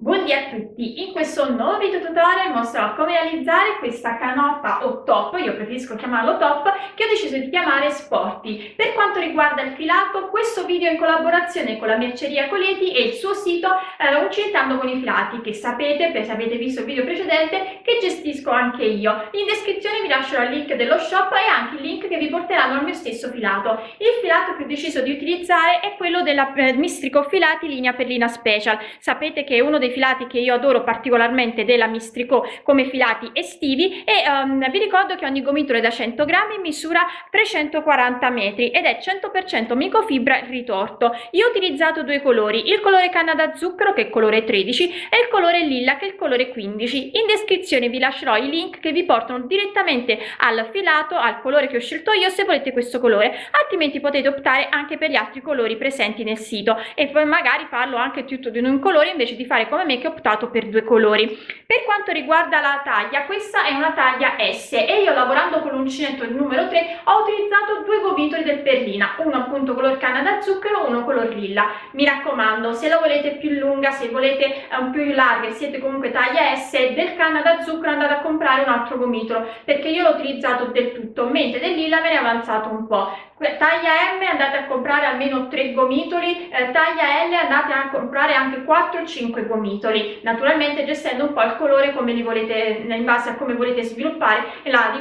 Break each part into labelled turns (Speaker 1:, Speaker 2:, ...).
Speaker 1: Buondì a tutti! In questo nuovo video tutorial mostrerò come realizzare questa canoppa o top, io preferisco chiamarlo top, che ho deciso di chiamare Sporty. Per quanto riguarda il filato, questo video è in collaborazione con la merceria Coleti e il suo sito eh, Uncintando con i filati, che sapete, se avete visto il video precedente, che gestisco anche io. In descrizione vi lascerò il link dello shop e anche il link che vi porteranno al mio stesso filato. Il filato che ho deciso di utilizzare è quello della eh, Mistrico Filati linea Perlina Special. Sapete che è uno dei dei filati che io adoro particolarmente della Mistrico come filati estivi e um, vi ricordo che ogni gomitolo è da 100 grammi misura 340 metri ed è 100% microfibra ritorto. Io ho utilizzato due colori, il colore canna da zucchero che è il colore 13 e il colore lilla che è il colore 15. In descrizione vi lascerò i link che vi portano direttamente al filato, al colore che ho scelto io se volete questo colore, altrimenti potete optare anche per gli altri colori presenti nel sito e poi magari farlo anche tutto di un colore invece di fare come come me che ho optato per due colori. Per quanto riguarda la taglia questa è una taglia S e io lavorando con l'uncinetto numero 3 ho utilizzato due gomitoli del perlina uno appunto color canna da zucchero uno color lilla. Mi raccomando se la volete più lunga se volete um, più larga e siete comunque taglia S del canna da zucchero andate a comprare un altro gomitolo perché io l'ho utilizzato del tutto mentre del lilla me ne è avanzato un po' taglia M andate a comprare almeno 3 gomitoli, eh, taglia L andate a comprare anche 4 o 5 gomitoli, naturalmente gestendo un po' il colore come li volete, in base a come volete sviluppare la,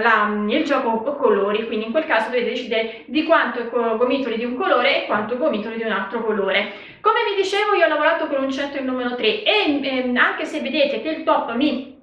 Speaker 1: la, il gioco colori, quindi in quel caso dovete decidere di quanto gomitoli di un colore e quanto gomitoli di un altro colore. Come vi dicevo io ho lavorato con un centro il numero 3 e eh, anche se vedete che il top mi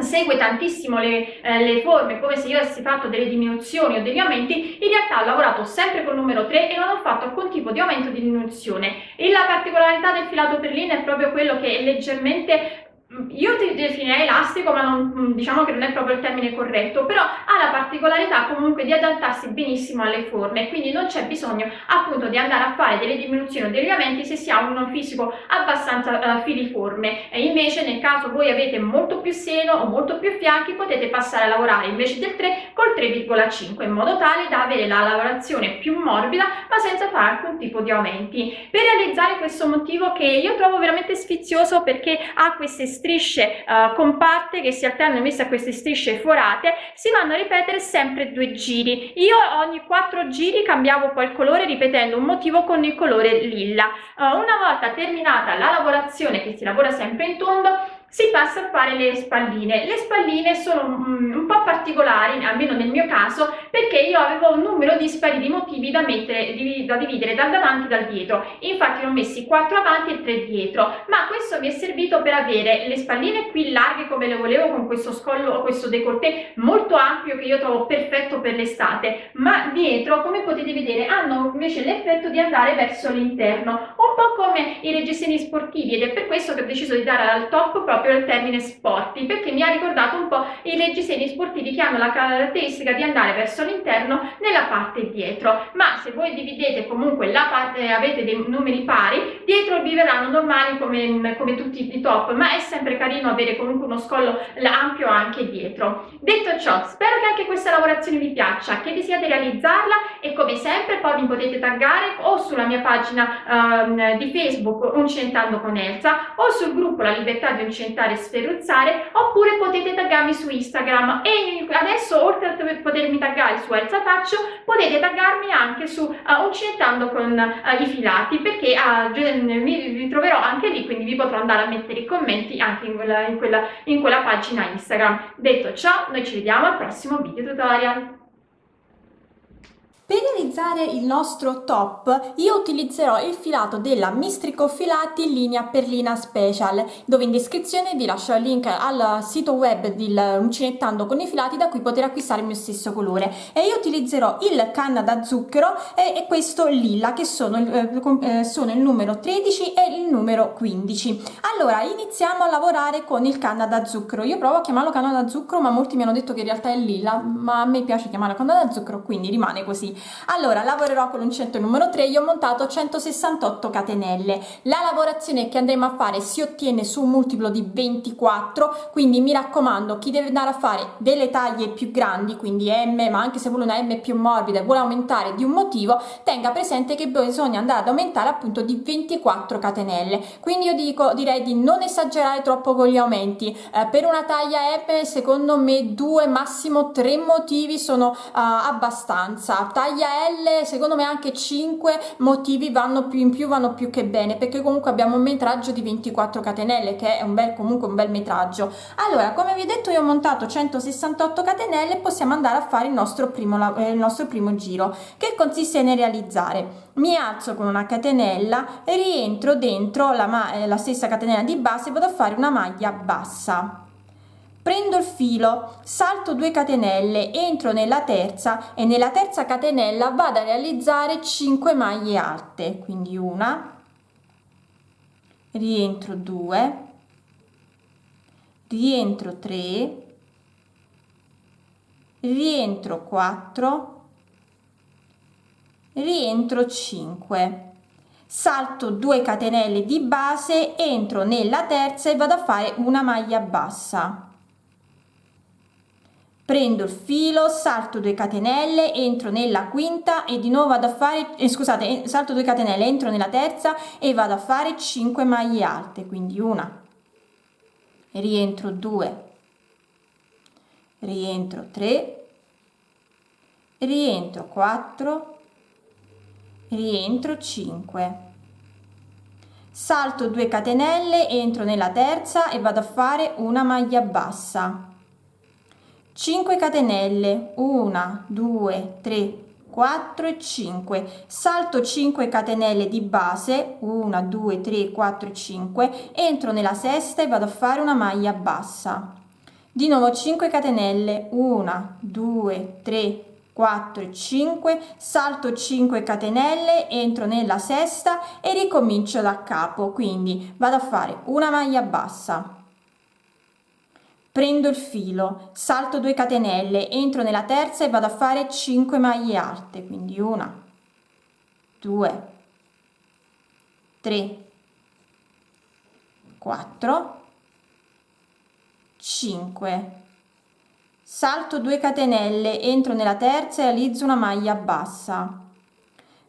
Speaker 1: segue tantissimo le, eh, le, forme come se io avessi fatto delle diminuzioni o degli aumenti in realtà ho lavorato sempre col numero 3 e non ho fatto alcun tipo di aumento o di diminuzione. E la particolarità del filato perlino è proprio quello che è leggermente io ti definirei elastico ma non, mm, diciamo che non è proprio il termine corretto però ha la particolarità comunque di adattarsi benissimo alle forme quindi non c'è bisogno appunto di andare a fare delle diminuzioni o dei legamenti se si ha un fisico abbastanza uh, filiforme. E invece nel caso voi avete molto più seno o molto più fianchi potete passare a lavorare invece del 3 col 3,5 in modo tale da avere la lavorazione più morbida ma senza fare alcun tipo di aumenti. Per realizzare questo motivo che io trovo veramente sfizioso perché ha queste strisce uh, compatte che si alternano invece a queste strisce forate si vanno a ripetere sempre due giri. Io ogni quattro giri cambiavo poi il colore ripetendo un motivo con il colore lilla. Uh, una volta terminata la lavorazione che si lavora sempre in tondo si passa a fare le spalline. Le spalline sono mm, un po' particolari, almeno nel mio caso, perché io avevo un numero dispari di motivi da, mettere, da dividere dal davanti e dal dietro. Infatti ne ho messi 4 avanti e 3 dietro, ma questo mi è servito per avere le spalline qui larghe come le volevo con questo scollo, questo décolleté molto ampio che io trovo perfetto per l'estate, ma dietro, come potete vedere, hanno invece l'effetto di andare verso l'interno, un po' come i reggiseni sportivi ed è per questo che ho deciso di dare al top proprio proprio il termine sporti perché mi ha ricordato un po' i reggiseni sportivi che hanno la caratteristica di andare verso l'interno nella parte dietro. Ma se voi dividete comunque la parte avete dei numeri pari dietro vi verranno normali come, come tutti i top ma è sempre carino avere comunque uno scollo ampio anche dietro. Detto ciò spero che anche questa lavorazione vi piaccia che desiate realizzarla e come sempre poi mi potete taggare o sulla mia pagina um, di facebook Uncentando con Elsa o sul gruppo La Libertà di Uncentando commentare e sferruzzare oppure potete taggarmi su Instagram e adesso oltre a potermi taggare su Elsa Faccio potete taggarmi anche su uh, Uncinettando con uh, i filati perché uh, mi ritroverò anche lì quindi vi potrò andare a mettere i commenti anche in quella, in quella, in quella pagina Instagram. Detto ciò noi ci vediamo al prossimo video tutorial.
Speaker 2: Per realizzare il nostro top io utilizzerò il filato della Mistrico Filati in linea Perlina Special dove in descrizione vi lascio il link al sito web di Uncinettando con i filati da cui poter acquistare il mio stesso colore. E io utilizzerò il canna da zucchero e, e questo lilla che sono, eh, eh sono il numero 13 e il numero 15 allora iniziamo a lavorare con il canna da zucchero. Io provo a chiamarlo canna da zucchero ma molti mi hanno detto che in realtà è lilla ma a me piace chiamarlo canna da zucchero quindi rimane così allora lavorerò con l'uncinetto numero 3 io ho montato 168 catenelle. La lavorazione che andremo a fare si ottiene su un multiplo di 24 quindi mi raccomando chi deve andare a fare delle taglie più grandi quindi m ma anche se vuole una m più morbida e vuole aumentare di un motivo tenga presente che bisogna andare ad aumentare appunto di 24 catenelle. Quindi io dico direi di non esagerare troppo con gli aumenti. Eh, per una taglia m secondo me due massimo tre motivi sono uh, abbastanza taglia l secondo me anche 5 motivi vanno più in più vanno più che bene perché comunque abbiamo un metraggio di 24 catenelle che è un bel comunque un bel metraggio. Allora come vi ho detto io ho montato 168 catenelle possiamo andare a fare il nostro primo eh, il nostro primo giro. Che consiste nel realizzare? Mi alzo con una catenella rientro dentro la, eh, la stessa catenella di base vado a fare una maglia bassa prendo il filo salto 2 catenelle entro nella terza e nella terza catenella vado a realizzare 5 maglie alte. Quindi una rientro 2 rientro 3 rientro 4 rientro 5 salto 2 catenelle di base entro nella terza e vado a fare una maglia bassa prendo il filo salto 2 catenelle entro nella quinta e di nuovo vado a fare eh, scusate salto 2 catenelle entro nella terza e vado a fare 5 maglie alte quindi una. Rientro 2 rientro 3 rientro 4 rientro 5 salto 2 catenelle entro nella terza e vado a fare una maglia bassa 5 catenelle. 1 2 3 4 e 5 salto 5 catenelle di base. 1 2 3 4 5 entro nella sesta e vado a fare una maglia bassa. Di nuovo 5 catenelle. 1 2 3 4 5 salto 5 catenelle. Entro nella sesta e ricomincio da capo. Quindi vado a fare una maglia bassa prendo il filo salto 2 catenelle entro nella terza e vado a fare 5 maglie alte quindi una 2 3 4 5 salto 2 catenelle entro nella terza e realizzo una maglia bassa.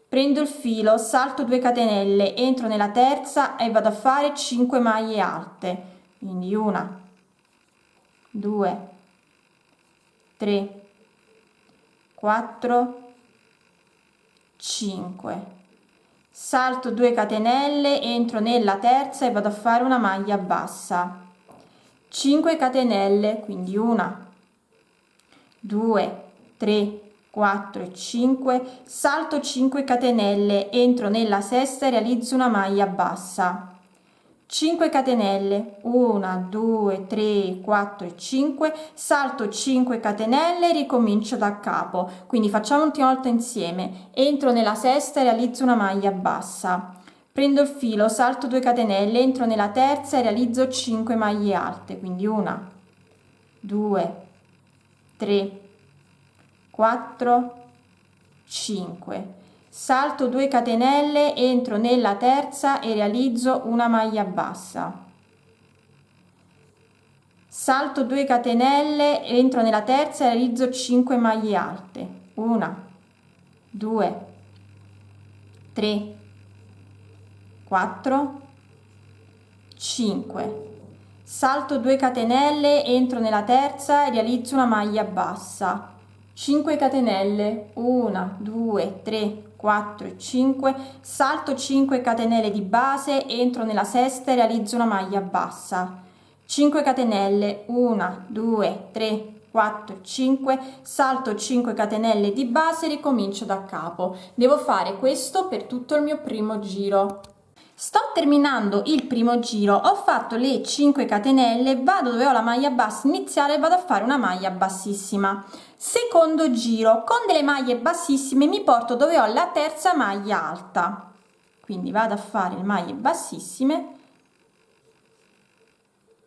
Speaker 2: Prendo il filo salto 2 catenelle entro nella terza e vado a fare 5 maglie alte quindi una 2 3 4 5 salto 2 catenelle entro nella terza e vado a fare una maglia bassa. 5 catenelle quindi una 2 3 4 e 5 salto 5 catenelle entro nella sesta e realizzo una maglia bassa 5 catenelle. 1 2 3 4 e 5 salto 5 catenelle ricomincio da capo. Quindi facciamo un'ultima volta insieme. Entro nella sesta e realizzo una maglia bassa. Prendo il filo salto 2 catenelle entro nella terza e realizzo 5 maglie alte. Quindi una 2 3 4 5 salto 2 catenelle entro nella terza e realizzo una maglia bassa. Salto 2 catenelle entro nella terza e realizzo 5 maglie alte. Una 2 3 4 5 salto 2 catenelle entro nella terza e realizzo una maglia bassa. 5 catenelle. 1 2 3 4 e 5 salto 5 catenelle di base entro nella sesta e realizzo una maglia bassa. 5 catenelle 1 2 3 4 5 salto 5 catenelle di base ricomincio da capo. Devo fare questo per tutto il mio primo giro sto terminando il primo giro. Ho fatto le 5 catenelle vado dove ho la maglia bassa iniziale vado a fare una maglia bassissima. Secondo giro con delle maglie bassissime mi porto dove ho la terza maglia alta. Quindi vado a fare le maglie bassissime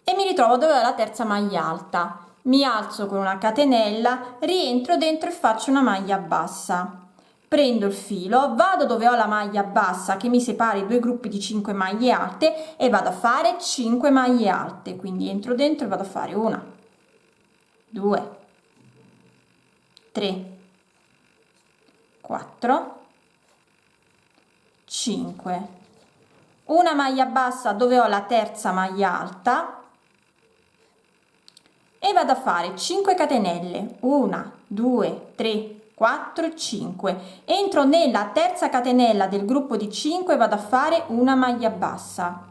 Speaker 2: e mi ritrovo dove ho la terza maglia alta. Mi alzo con una catenella rientro dentro e faccio una maglia bassa prendo il filo, vado dove ho la maglia bassa che mi separa i due gruppi di 5 maglie alte e vado a fare 5 maglie alte, quindi entro dentro e vado a fare una, due, tre, quattro, cinque, una maglia bassa dove ho la terza maglia alta e vado a fare 5 catenelle, una, due, tre, 4 5 entro nella terza catenella del gruppo di 5 vado a fare una maglia bassa.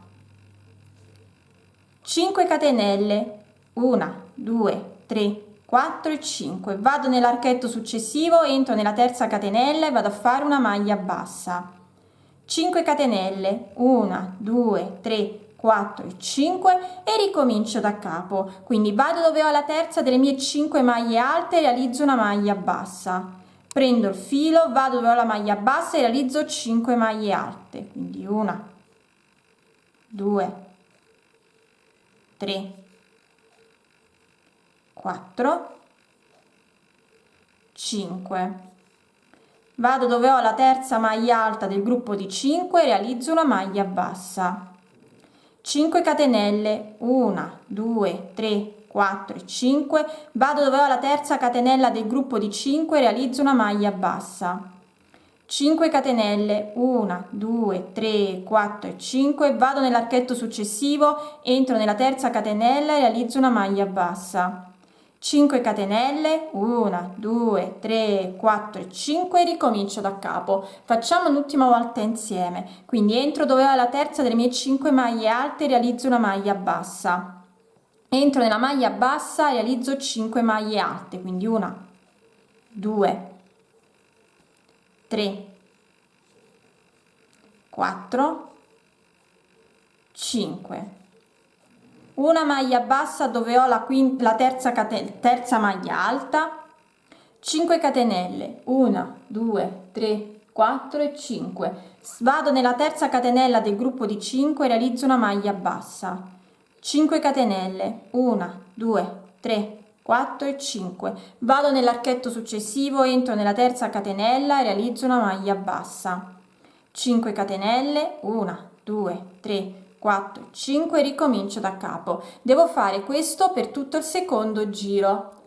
Speaker 2: 5 catenelle. 1 2 3 4 e 5 vado nell'archetto successivo entro nella terza catenella e vado a fare una maglia bassa. 5 catenelle. 1 2 3 4 e 5 e ricomincio da capo. Quindi vado dove ho la terza delle mie 5 maglie alte realizzo una maglia bassa. Prendo il filo vado dove ho la maglia bassa e realizzo 5 maglie alte. Quindi una 2 3 4 5 vado dove ho la terza maglia alta del gruppo di 5 e realizzo una maglia bassa 5 catenelle. 1 2 3 4 e 5 vado dove ho la terza catenella del gruppo di 5 realizzo una maglia bassa. 5 catenelle. 1 2 3 4 e 5 vado nell'archetto successivo entro nella terza catenella e realizzo una maglia bassa 5 catenelle 1 2 3 4 e 5 ricomincio da capo. Facciamo un'ultima volta insieme. Quindi entro dove ho la terza delle mie 5 maglie alte e realizzo una maglia bassa. Entro nella maglia bassa realizzo 5 maglie alte. Quindi una 2 3 4 5 una maglia bassa dove ho la, quinta, la terza, terza maglia alta. 5 catenelle. 1 2 3 4 e 5 vado nella terza catenella del gruppo di 5 realizzo una maglia bassa. 5 catenelle. 1 2 3 4 e 5 vado nell'archetto successivo entro nella terza catenella e realizzo una maglia bassa. 5 catenelle. 1 2 3 4 5 ricomincio da capo. Devo fare questo per tutto il secondo giro.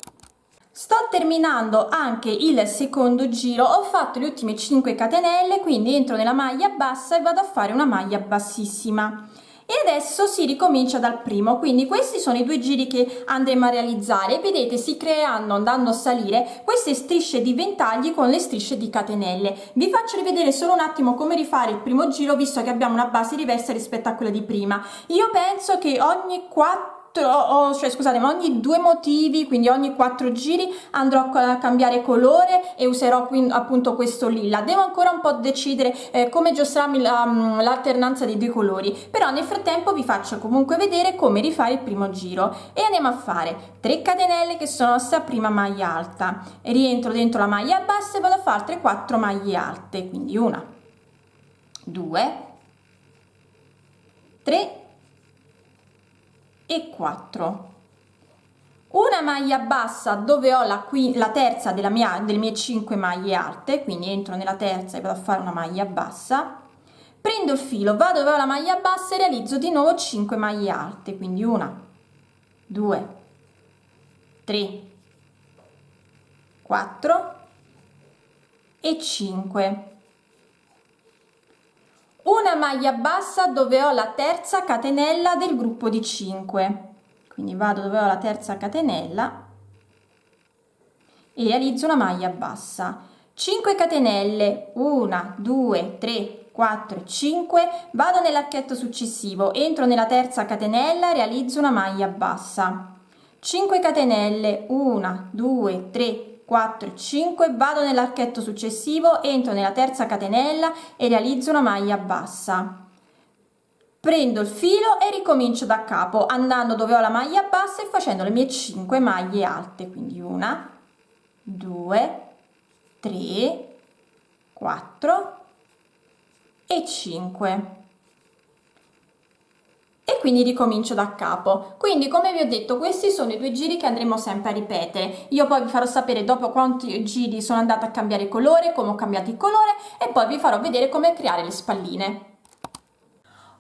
Speaker 2: Sto terminando anche il secondo giro. Ho fatto le ultime 5 catenelle quindi entro nella maglia bassa e vado a fare una maglia bassissima e adesso si ricomincia dal primo quindi questi sono i due giri che andremo a realizzare. Vedete si creeranno andando a salire queste strisce di ventagli con le strisce di catenelle. Vi faccio rivedere solo un attimo come rifare il primo giro visto che abbiamo una base diversa rispetto a quella di prima. Io penso che ogni 4 quattro, cioè scusate, ma ogni due motivi, quindi ogni quattro giri andrò a cambiare colore e userò quindi appunto questo lilla. Devo ancora un po' decidere eh, come giostrarmi mm, l'alternanza dei due colori, però nel frattempo vi faccio comunque vedere come rifare il primo giro e andiamo a fare 3 catenelle che sono nostra prima maglia alta, rientro dentro la maglia bassa e vado a fare altre 4 maglie alte, quindi una, due, tre e 4 una maglia bassa dove ho la, qui, la terza della mia, delle mie 5 maglie alte quindi entro nella terza e vado a fare una maglia bassa. Prendo il filo vado dove ho la maglia bassa e realizzo di nuovo 5 maglie alte quindi una 2 3 4 e 5 una maglia bassa dove ho la terza catenella del gruppo di 5 quindi vado dove ho la terza catenella e realizzo una maglia bassa. 5 catenelle 1 2 3 4 5 vado nell'archetto successivo entro nella terza catenella realizzo una maglia bassa. 5 catenelle 1 2 3 4 5 vado nell'archetto successivo entro nella terza catenella e realizzo una maglia bassa. Prendo il filo e ricomincio da capo andando dove ho la maglia bassa e facendo le mie 5 maglie alte quindi una 2 3 4 e 5 e quindi ricomincio da capo. Quindi come vi ho detto questi sono i due giri che andremo sempre a ripetere. Io poi vi farò sapere dopo quanti giri sono andata a cambiare colore come ho cambiato il colore e poi vi farò vedere come creare le spalline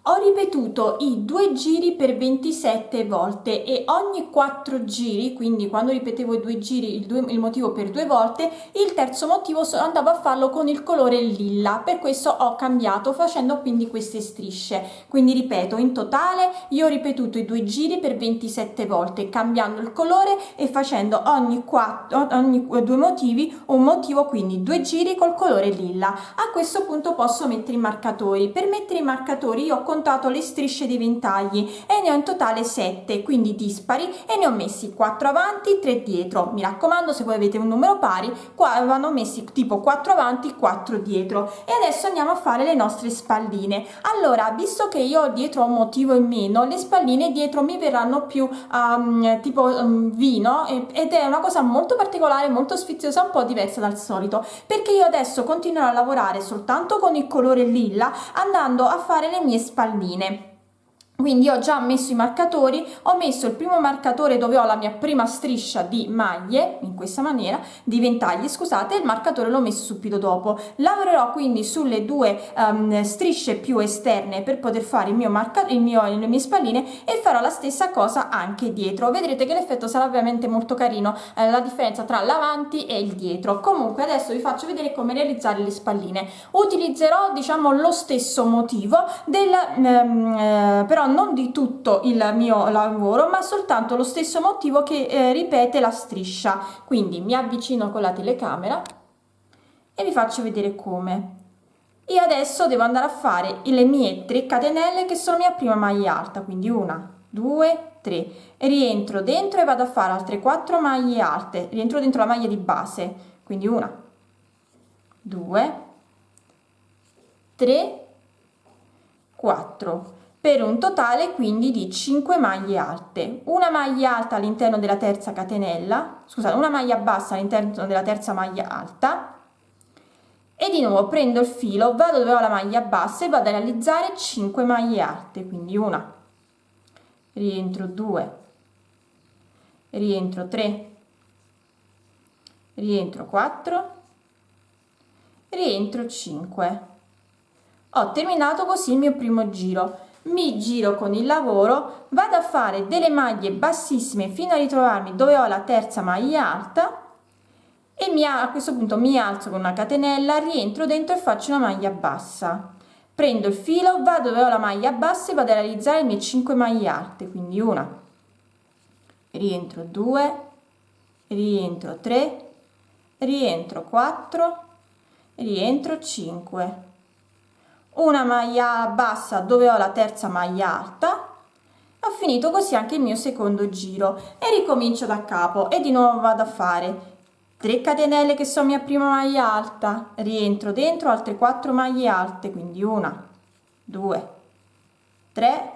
Speaker 2: ho ripetuto i due giri per 27 volte e ogni quattro giri quindi quando ripetevo i due giri il, due, il motivo per due volte il terzo motivo andavo a farlo con il colore lilla. Per questo ho cambiato facendo quindi queste strisce. Quindi ripeto in totale io ho ripetuto i due giri per 27 volte cambiando il colore e facendo ogni quattro ogni due motivi un motivo quindi due giri col colore lilla. A questo punto posso mettere i marcatori. Per mettere i marcatori io ho contato le strisce di ventagli e ne ho in totale 7 quindi dispari e ne ho messi 4 avanti 3 dietro. Mi raccomando se voi avete un numero pari qua vanno messi tipo 4 avanti 4 dietro. E adesso andiamo a fare le nostre spalline. Allora visto che io dietro un motivo in meno le spalline dietro mi verranno più um, tipo um, vino ed è una cosa molto particolare molto sfiziosa un po diversa dal solito. Perché io adesso continuerò a lavorare soltanto con il colore lilla andando a fare le mie spalline palline quindi ho già messo i marcatori ho messo il primo marcatore dove ho la mia prima striscia di maglie in questa maniera di ventagli scusate il marcatore l'ho messo subito dopo. Lavorerò quindi sulle due um, strisce più esterne per poter fare il mio marcatore il mio le mie spalline e farò la stessa cosa anche dietro. Vedrete che l'effetto sarà ovviamente molto carino eh, la differenza tra l'avanti e il dietro. Comunque adesso vi faccio vedere come realizzare le spalline. Utilizzerò diciamo lo stesso motivo del um, eh, però non di tutto il mio lavoro ma soltanto lo stesso motivo che eh, ripete la striscia. Quindi mi avvicino con la telecamera e vi faccio vedere come. Io adesso devo andare a fare le mie 3 catenelle che sono mia prima maglia alta quindi una due tre. Rientro dentro e vado a fare altre 4 maglie alte. Rientro dentro la maglia di base quindi una due tre 4 per un totale quindi di 5 maglie alte. Una maglia alta all'interno della terza catenella scusate una maglia bassa all'interno della terza maglia alta. E di nuovo prendo il filo vado dove ho la maglia bassa e vado a realizzare 5 maglie alte quindi una. Rientro 2 rientro 3 rientro 4 rientro 5 ho terminato così il mio primo giro mi giro con il lavoro vado a fare delle maglie bassissime fino a ritrovarmi dove ho la terza maglia alta e mi, a questo punto mi alzo con una catenella rientro dentro e faccio una maglia bassa. Prendo il filo vado dove ho la maglia bassa e vado a realizzare le mie 5 maglie alte quindi una. Rientro 2 rientro 3 rientro 4 rientro 5 una maglia bassa dove ho la terza maglia alta. Ho finito così anche il mio secondo giro e ricomincio da capo e di nuovo vado a fare. 3 catenelle che sono mia prima maglia alta. Rientro dentro altre 4 maglie alte quindi una 2 3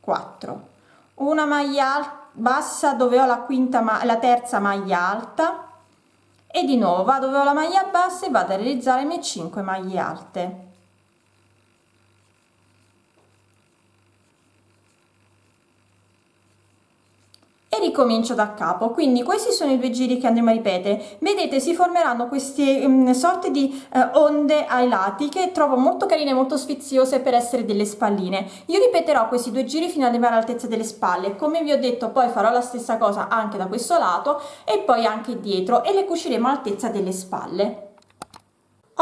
Speaker 2: 4 una maglia bassa dove ho la quinta ma la terza maglia alta. E di nuovo vado dove ho la maglia bassa e vado a realizzare le mie 5 maglie alte e ricomincio da capo. Quindi questi sono i due giri che andremo a ripetere. Vedete si formeranno queste um, sorte di uh, onde ai lati che trovo molto carine molto sfiziose per essere delle spalline. Io ripeterò questi due giri fino ad arrivare all'altezza delle spalle. Come vi ho detto poi farò la stessa cosa anche da questo lato e poi anche dietro e le cuciremo all'altezza delle spalle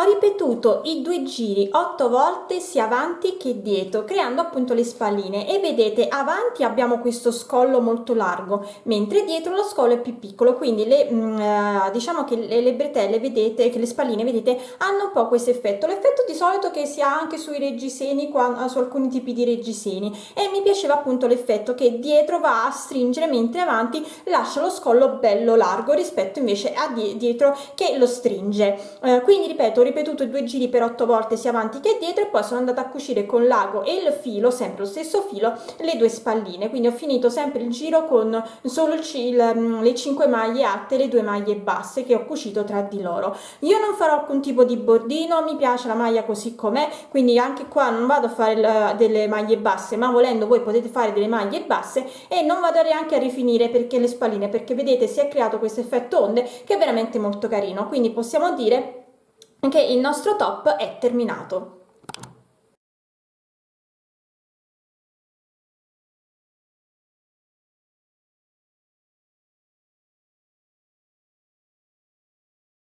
Speaker 2: ho ripetuto i due giri otto volte sia avanti che dietro creando appunto le spalline e vedete avanti abbiamo questo scollo molto largo mentre dietro lo scollo è più piccolo. Quindi le mm, eh, diciamo che le, le bretelle vedete che le spalline vedete hanno un po' questo effetto. L'effetto di solito che si ha anche sui reggiseni qua, su alcuni tipi di reggiseni. E mi piaceva appunto l'effetto che dietro va a stringere mentre avanti lascia lo scollo bello largo rispetto invece a di dietro che lo stringe. Eh, quindi ripeto ripetuto due giri per otto volte sia avanti che dietro e poi sono andata a cucire con l'ago e il filo sempre lo stesso filo le due spalline. Quindi ho finito sempre il giro con solo il, il, mm, le 5 maglie alte e le due maglie basse che ho cucito tra di loro. Io non farò alcun tipo di bordino mi piace la maglia così com'è quindi anche qua non vado a fare il, delle maglie basse ma volendo voi potete fare delle maglie basse e non vado neanche a rifinire perché le spalline perché vedete si è creato questo effetto onde che è veramente molto carino. Quindi possiamo dire che il nostro top è terminato